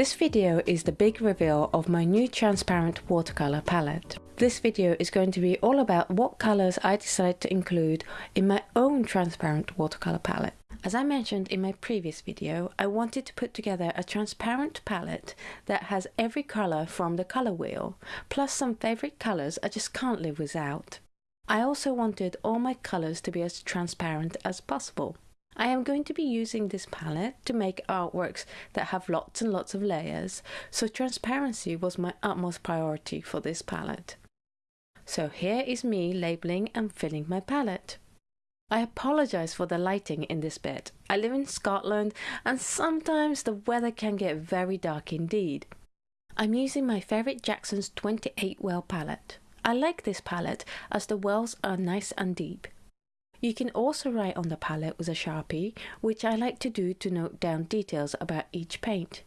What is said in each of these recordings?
This video is the big reveal of my new transparent watercolor palette. This video is going to be all about what colors I decided to include in my own transparent watercolor palette. As I mentioned in my previous video, I wanted to put together a transparent palette that has every color from the color wheel, plus some favorite colors I just can't live without. I also wanted all my colors to be as transparent as possible. I am going to be using this palette to make artworks that have lots and lots of layers, so transparency was my utmost priority for this palette. So here is me labeling and filling my palette. I apologize for the lighting in this bit. I live in Scotland and sometimes the weather can get very dark indeed. I'm using my favourite Jackson's 28 well palette. I like this palette as the wells are nice and deep. You can also write on the palette with a sharpie, which I like to do to note down details about each paint.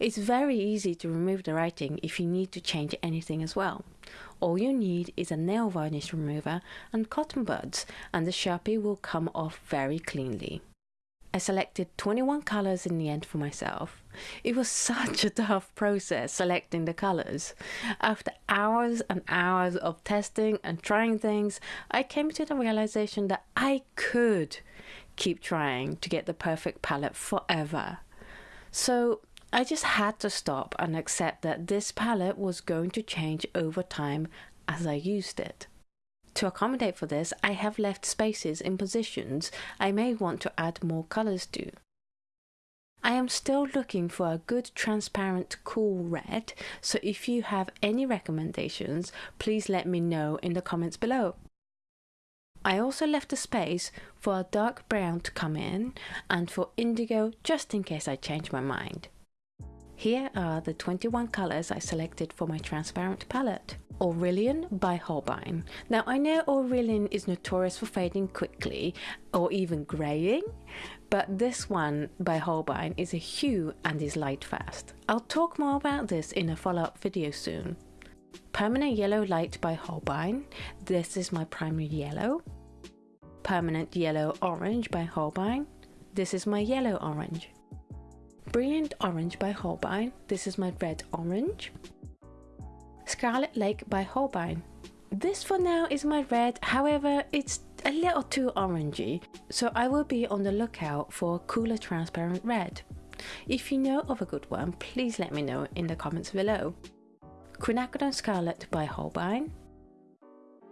It's very easy to remove the writing if you need to change anything as well. All you need is a nail varnish remover and cotton buds and the sharpie will come off very cleanly. I selected 21 colours in the end for myself. It was such a tough process selecting the colours. After hours and hours of testing and trying things, I came to the realization that I could keep trying to get the perfect palette forever. So I just had to stop and accept that this palette was going to change over time as I used it. To accommodate for this, I have left spaces in positions I may want to add more colours to. I am still looking for a good transparent cool red, so if you have any recommendations, please let me know in the comments below. I also left a space for a dark brown to come in and for indigo just in case I change my mind. Here are the 21 colours I selected for my transparent palette. Aureolin by Holbein. Now I know Aureolin is notorious for fading quickly or even greying, but this one by Holbein is a hue and is light fast. I'll talk more about this in a follow-up video soon. Permanent Yellow Light by Holbein. This is my primary yellow. Permanent Yellow Orange by Holbein. This is my yellow orange. Brilliant Orange by Holbein. This is my red orange. Scarlet Lake by Holbein. This for now is my red, however it's a little too orangey, so I will be on the lookout for cooler transparent red. If you know of a good one, please let me know in the comments below. Quinacridone Scarlet by Holbein.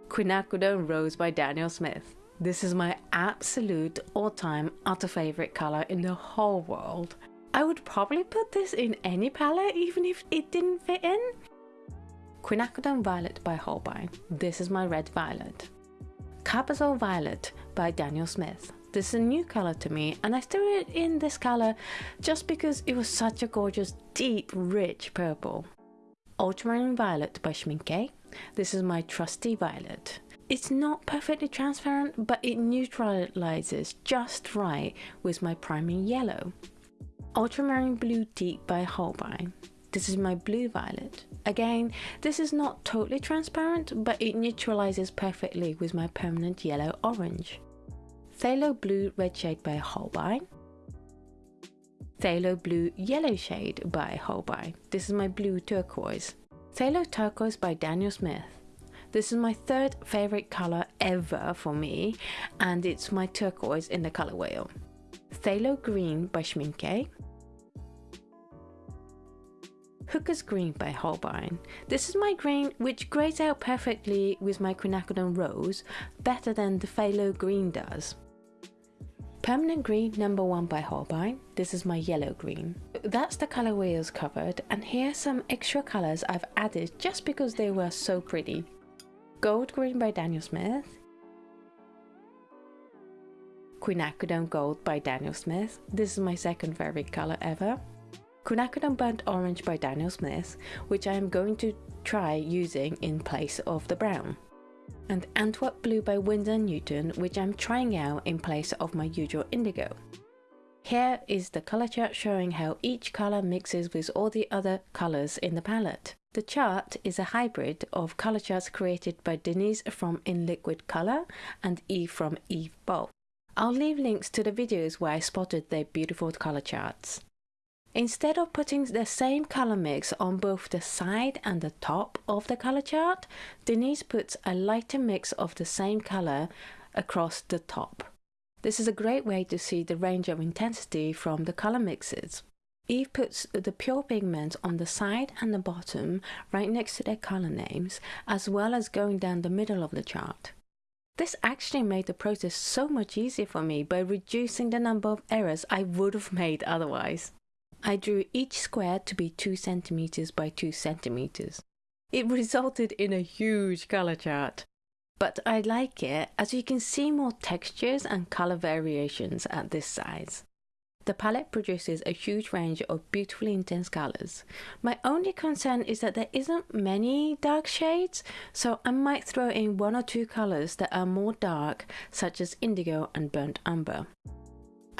Quinacridone Rose by Daniel Smith. This is my absolute all-time utter favourite colour in the whole world. I would probably put this in any palette even if it didn't fit in. Quinacridone Violet by Holbein. This is my red violet. Carbazole Violet by Daniel Smith. This is a new color to me and I threw it in this color just because it was such a gorgeous, deep, rich purple. Ultramarine Violet by Schmincke. This is my trusty violet. It's not perfectly transparent, but it neutralizes just right with my primary yellow. Ultramarine Blue Deep by Holbein. This is my blue violet. Again, this is not totally transparent, but it neutralizes perfectly with my permanent yellow orange. Phthalo Blue Red Shade by Holbein. Phthalo Blue Yellow Shade by Holbein. This is my blue turquoise. Phthalo Turquoise by Daniel Smith. This is my third favorite color ever for me, and it's my turquoise in the color wheel. Phthalo Green by Schmincke. Hooker's Green by Holbein. This is my green which grays out perfectly with my quinacridone rose, better than the phthalo green does. Permanent Green number 1 by Holbein. This is my yellow green. That's the color wheels covered and here's some extra colors I've added just because they were so pretty. Gold Green by Daniel Smith. Quinacridone Gold by Daniel Smith. This is my second favorite color ever. Quinacridone Burnt Orange by Daniel Smith, which I am going to try using in place of the brown. And Antwerp Blue by Winsor Newton, which I'm trying out in place of my usual indigo. Here is the color chart showing how each color mixes with all the other colors in the palette. The chart is a hybrid of color charts created by Denise from In Liquid Color and Eve from Eve Bulk. I'll leave links to the videos where I spotted their beautiful color charts. Instead of putting the same color mix on both the side and the top of the color chart, Denise puts a lighter mix of the same color across the top. This is a great way to see the range of intensity from the color mixes. Eve puts the pure pigment on the side and the bottom right next to their color names, as well as going down the middle of the chart. This actually made the process so much easier for me by reducing the number of errors I would have made otherwise. I drew each square to be 2 centimeters by 2 centimeters. It resulted in a huge color chart. But I like it as you can see more textures and color variations at this size. The palette produces a huge range of beautifully intense colors. My only concern is that there isn't many dark shades, so I might throw in one or two colors that are more dark, such as indigo and burnt umber.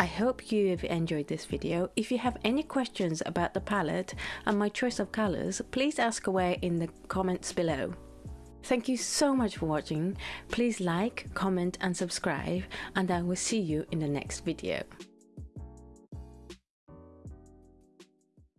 I hope you have enjoyed this video. If you have any questions about the palette and my choice of colors, please ask away in the comments below. Thank you so much for watching. Please like, comment and subscribe and I will see you in the next video.